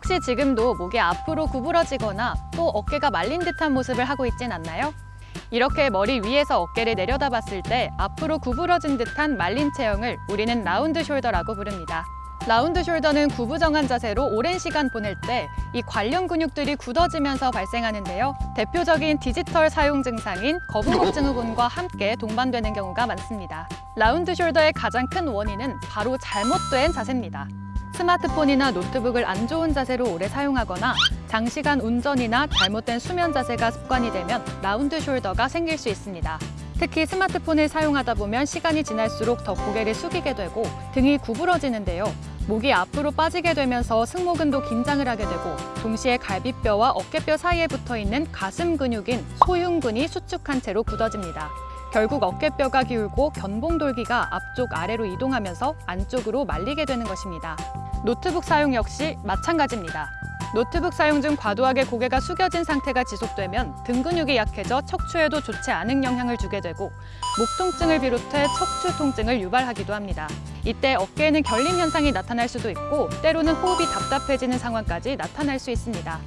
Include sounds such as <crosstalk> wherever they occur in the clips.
혹시 지금도 목이 앞으로 구부러지거나 또 어깨가 말린 듯한 모습을 하고 있진 않나요? 이렇게 머리 위에서 어깨를 내려다봤을 때 앞으로 구부러진 듯한 말린 체형을 우리는 round shoulder라고 부릅니다. round shoulder는 구부정한 자세로 오랜 시간 보낼 때 이 관련 근육들이 굳어지면서 발생하는데요. 대표적인 디지털 사용 증상인 거북목 증후군과 함께 동반되는 경우가 많습니다. round shoulder의 가장 큰 원인은 바로 잘못된 자세입니다. 스마트폰이나 노트북을 안 좋은 자세로 오래 사용하거나 장시간 운전이나 잘못된 수면 자세가 습관이 되면 round shoulder가 생길 수 있습니다. 특히 스마트폰을 사용하다 보면 시간이 지날수록 더 고개를 숙이게 되고 등이 구부러지는데요. 목이 앞으로 빠지게 되면서 승모근도 긴장을 하게 되고 동시에 갈비뼈와 어깨뼈 사이에 붙어 있는 가슴 근육인 소흉근이 수축한 채로 굳어집니다. 결국 어깨뼈가 기울고 견봉돌기가 앞쪽 아래로 이동하면서 안쪽으로 말리게 되는 것입니다. 노트북 사용 역시 마찬가지입니다. 노트북 사용 중 과도하게 고개가 숙여진 상태가 지속되면 등 근육이 약해져 척추에도 좋지 않은 영향을 주게 되고 목 통증을 비롯해 척추 통증을 유발하기도 합니다. 이때 어깨에는 결림 현상이 나타날 수도 있고 때로는 호흡이 답답해지는 상황까지 나타날 수 있습니다.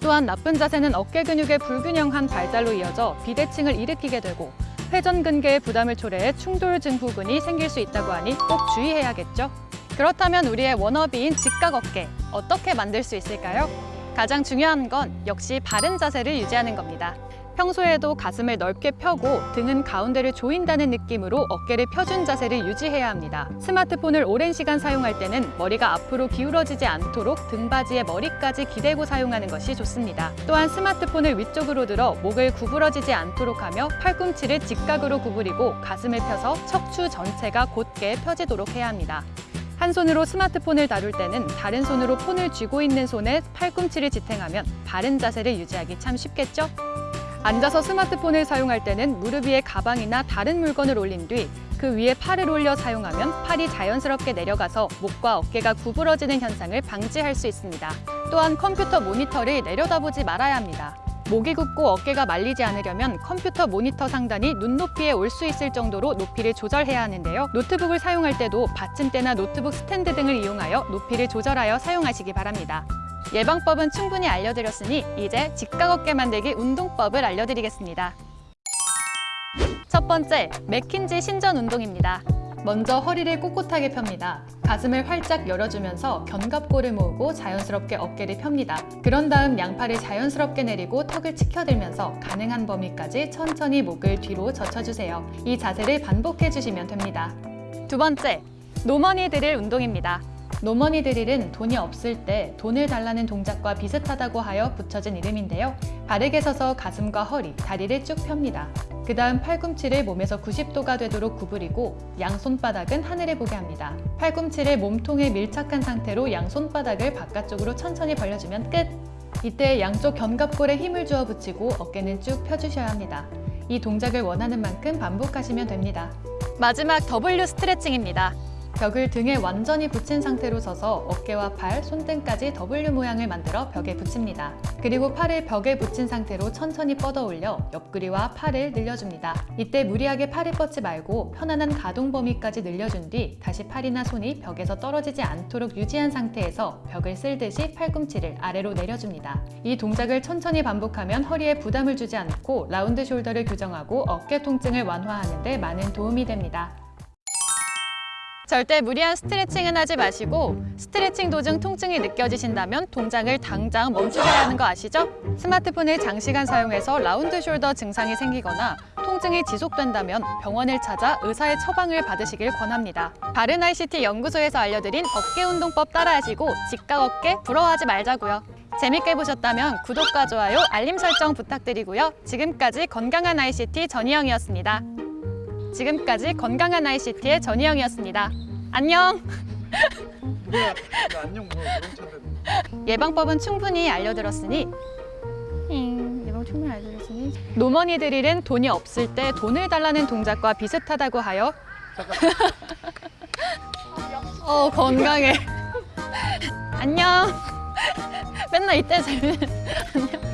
또한 나쁜 자세는 어깨 근육의 불균형한 발달로 이어져 비대칭을 일으키게 되고 회전 근개의 부담을 초래해 충돌 증후군이 생길 수 있다고 하니 꼭 주의해야겠죠. 그렇다면 우리의 워너비인 직각 어깨 어떻게 만들 수 있을까요? 가장 중요한 건 역시 바른 자세를 유지하는 겁니다. 평소에도 가슴을 넓게 펴고 등은 가운데를 조인다는 느낌으로 어깨를 펴준 자세를 유지해야 합니다. 스마트폰을 오랜 시간 사용할 때는 머리가 앞으로 기울어지지 않도록 등받이에 머리까지 기대고 사용하는 것이 좋습니다. 또한 스마트폰을 위쪽으로 들어 목을 구부러지지 않도록 하며 팔꿈치를 직각으로 구부리고 가슴을 펴서 척추 전체가 곧게 펴지도록 해야 합니다. 한 손으로 스마트폰을 다룰 때는 다른 손으로 폰을 쥐고 있는 손에 팔꿈치를 지탱하면 바른 자세를 유지하기 참 쉽겠죠? 앉아서 스마트폰을 사용할 때는 무릎 위에 가방이나 다른 물건을 올린 뒤 그 위에 팔을 올려 사용하면 팔이 자연스럽게 내려가서 목과 어깨가 구부러지는 현상을 방지할 수 있습니다. 또한 컴퓨터 모니터를 내려다보지 말아야 합니다. 목이 굽고 어깨가 말리지 않으려면 컴퓨터 모니터 상단이 눈높이에 올 수 있을 정도로 높이를 조절해야 하는데요. 노트북을 사용할 때도 받침대나 노트북 스탠드 등을 이용하여 높이를 조절하여 사용하시기 바랍니다. 예방법은 충분히 알려드렸으니 이제 직각 어깨 만들기 운동법을 알려드리겠습니다. 첫 번째, 맥킨지 신전 운동입니다. 먼저 허리를 꼿꼿하게 펴니다. 가슴을 활짝 열어주면서 견갑골을 모으고 자연스럽게 어깨를 펴니다. 그런 다음 양팔을 자연스럽게 내리고 턱을 치켜들면서 가능한 범위까지 천천히 목을 뒤로 젖혀주세요. 이 자세를 반복해주시면 됩니다. 두 번째, 노머니 드릴 운동입니다. 노머니 드릴은 돈이 없을 때 돈을 달라는 동작과 비슷하다고 하여 붙여진 이름인데요. 바르게 서서 가슴과 허리, 다리를 쭉 펴니다. 그 다음 팔꿈치를 몸에서 90도가 되도록 구부리고 양손바닥은 하늘을 보게 합니다. 팔꿈치를 몸통에 밀착한 상태로 양손바닥을 바깥쪽으로 천천히 벌려주면 끝! 이때 양쪽 견갑골에 힘을 주어 붙이고 어깨는 쭉 펴주셔야 합니다. 이 동작을 원하는 만큼 반복하시면 됩니다. 마지막 W 스트레칭입니다. 벽을 등에 완전히 붙인 상태로 서서 어깨와 팔, 손등까지 W 모양을 만들어 벽에 붙입니다. 그리고 팔을 벽에 붙인 상태로 천천히 뻗어 올려 옆구리와 팔을 늘려줍니다. 이때 무리하게 팔을 뻗지 말고 편안한 가동 범위까지 늘려준 뒤 다시 팔이나 손이 벽에서 떨어지지 않도록 유지한 상태에서 벽을 쓸듯이 팔꿈치를 아래로 내려줍니다. 이 동작을 천천히 반복하면 허리에 부담을 주지 않고 라운드 숄더를 교정하고 어깨 통증을 완화하는 데 많은 도움이 됩니다. 절대 무리한 스트레칭은 하지 마시고 스트레칭 도중 통증이 느껴지신다면 동작을 당장 멈추셔야 하는 거 아시죠? 스마트폰을 장시간 사용해서 라운드 숄더 증상이 생기거나 통증이 지속된다면 병원을 찾아 의사의 처방을 받으시길 권합니다. 바른 ICT 연구소에서 알려드린 어깨 운동법 따라하시고 직각 어깨 부러워하지 말자고요. 재밌게 보셨다면 구독과 좋아요, 알림 설정 부탁드리고요. 지금까지 건강한 ICT 전희영이었습니다. 지금까지 건강한 ICT의 전희영이었습니다. 안녕! 뭐. 예방법은 충분히 알려드렸으니 잉, 예방 충분히 알려드렸으니 노머니 드릴은 돈이 없을 때 돈을 달라는 동작과 비슷하다고 하여 <laughs> 어 건강해 안녕 맨날 이때 재밌는 안녕